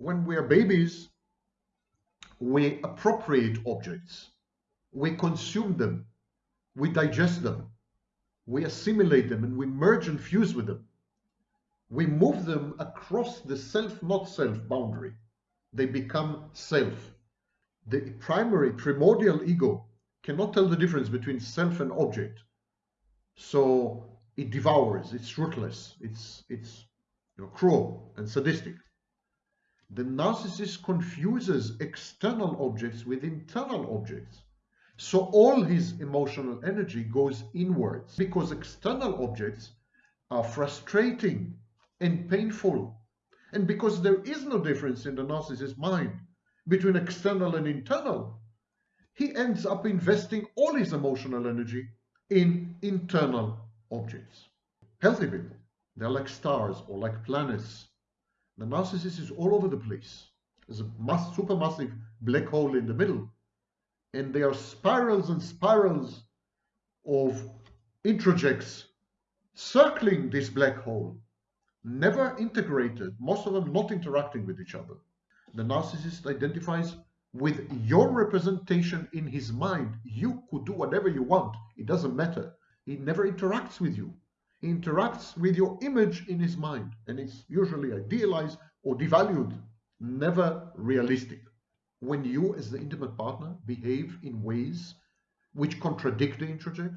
when we are babies, we appropriate objects, we consume them, we digest them, we assimilate them, and we merge and fuse with them. We move them across the self not self boundary. They become self. The primary primordial ego cannot tell the difference between self and object. So it devours, it's ruthless, it's, it's you know, cruel and sadistic. The narcissist confuses external objects with internal objects. So all his emotional energy goes inwards because external objects are frustrating and painful. And because there is no difference in the narcissist's mind between external and internal, he ends up investing all his emotional energy in internal objects. Healthy people, they're like stars or like planets. The narcissist is all over the place. There's a mass, supermassive black hole in the middle. And there are spirals and spirals of introjects circling this black hole, never integrated, most of them not interacting with each other. The narcissist identifies with your representation in his mind. You could do whatever you want, it doesn't matter. He never interacts with you. Interacts with your image in his mind, and it's usually idealized or devalued, never realistic. When you, as the intimate partner, behave in ways which contradict the introject,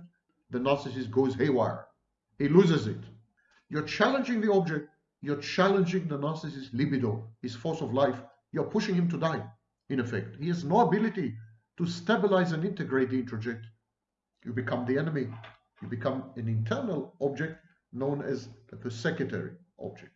the narcissist goes haywire. He loses it. You're challenging the object, you're challenging the narcissist's libido, his force of life, you're pushing him to die, in effect. He has no ability to stabilize and integrate the introject. You become the enemy. You become an internal object known as the persecutory object.